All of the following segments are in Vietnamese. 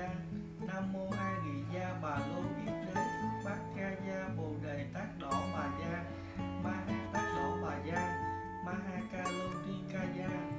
văn nam mô a di gia bà lô yết đế, bát ca gia bồ đề tác đỏ bà gia ma ha tác đỏ bà gia, ma ha ca lô tri ca gia.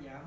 ya.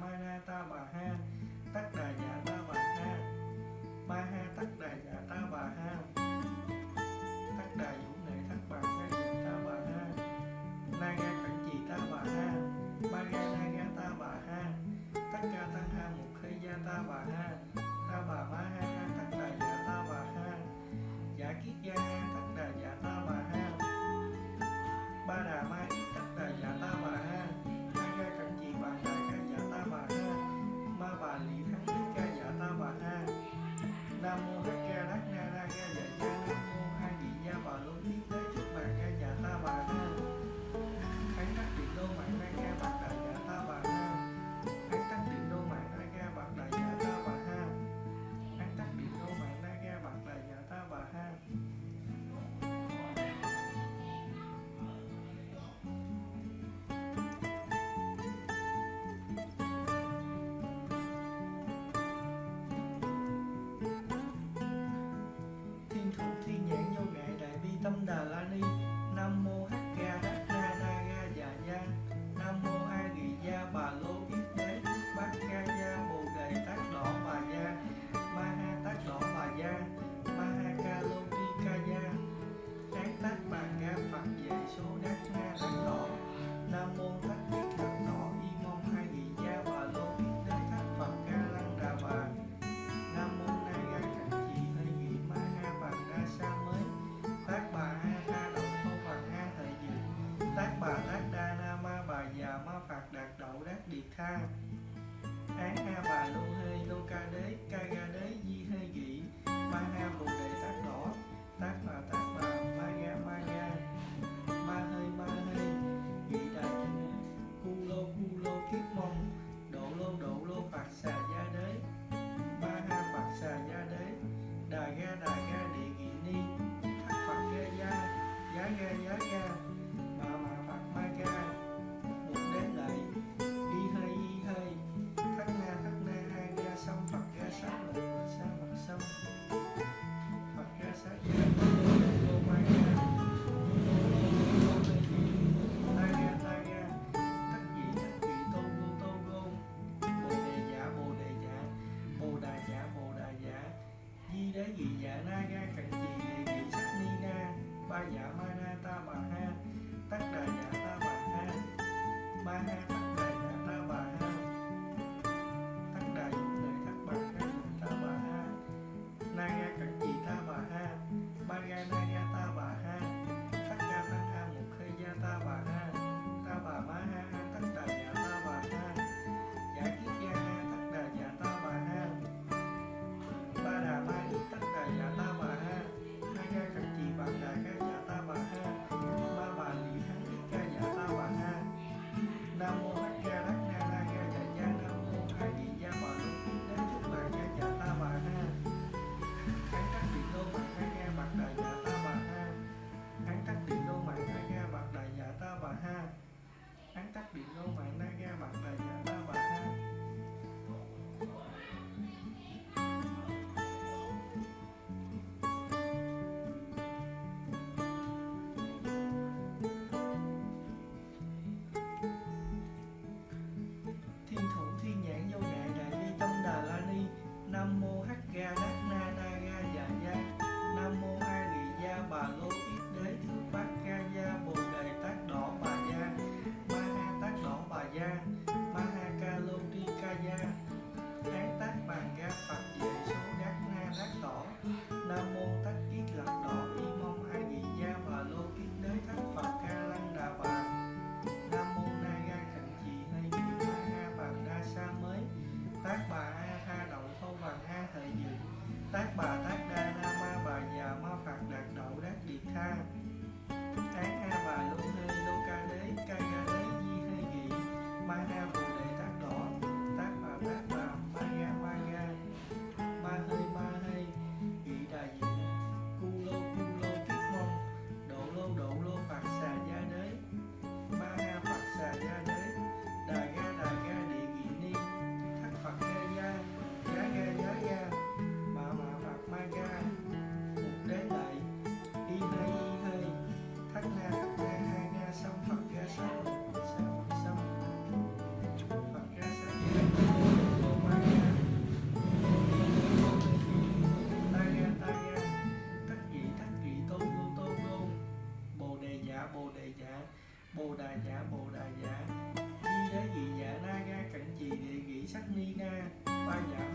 dạ na ga cận chì kỳ sắc ni na ba dạ ma na ta bà ha, tất đà dạ ta bà ha ma ha tắc đà bồ đà dạ bồ đà dạ di đá dị dạ na ga cận trì địa gỉ sắc ni na, ba dạ